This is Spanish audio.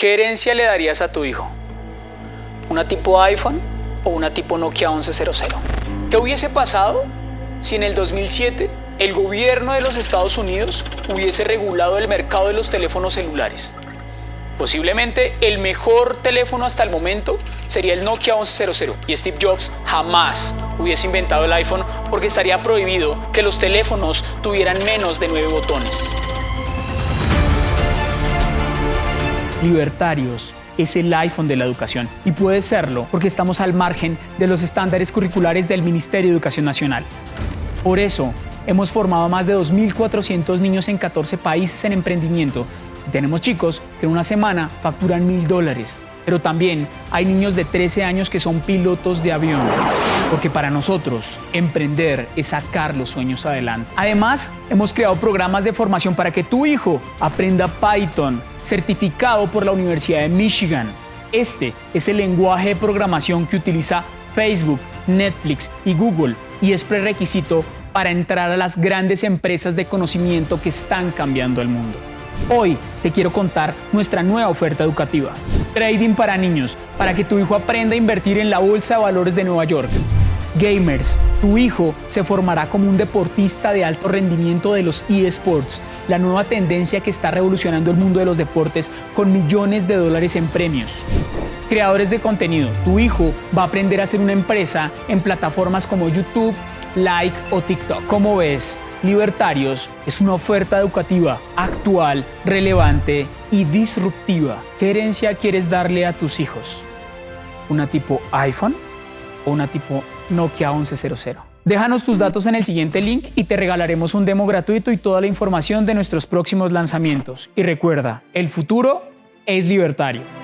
¿Qué herencia le darías a tu hijo? ¿Una tipo iPhone o una tipo Nokia 1100? ¿Qué hubiese pasado si en el 2007 el gobierno de los Estados Unidos hubiese regulado el mercado de los teléfonos celulares? Posiblemente el mejor teléfono hasta el momento sería el Nokia 1100 y Steve Jobs jamás hubiese inventado el iPhone porque estaría prohibido que los teléfonos tuvieran menos de nueve botones. Libertarios es el iPhone de la educación y puede serlo porque estamos al margen de los estándares curriculares del Ministerio de Educación Nacional. Por eso, hemos formado a más de 2.400 niños en 14 países en emprendimiento tenemos chicos que en una semana facturan mil dólares. Pero también hay niños de 13 años que son pilotos de avión. Porque para nosotros, emprender es sacar los sueños adelante. Además, hemos creado programas de formación para que tu hijo aprenda Python, certificado por la Universidad de Michigan. Este es el lenguaje de programación que utiliza Facebook, Netflix y Google y es prerequisito para entrar a las grandes empresas de conocimiento que están cambiando el mundo. Hoy te quiero contar nuestra nueva oferta educativa. Trading para niños, para que tu hijo aprenda a invertir en la Bolsa de Valores de Nueva York. Gamers, tu hijo se formará como un deportista de alto rendimiento de los eSports, la nueva tendencia que está revolucionando el mundo de los deportes con millones de dólares en premios. Creadores de contenido, tu hijo va a aprender a ser una empresa en plataformas como YouTube, Like o TikTok. Como ves, Libertarios es una oferta educativa actual, relevante y disruptiva. ¿Qué herencia quieres darle a tus hijos? ¿Una tipo iPhone o una tipo Nokia 1100? Déjanos tus datos en el siguiente link y te regalaremos un demo gratuito y toda la información de nuestros próximos lanzamientos. Y recuerda, el futuro es libertario.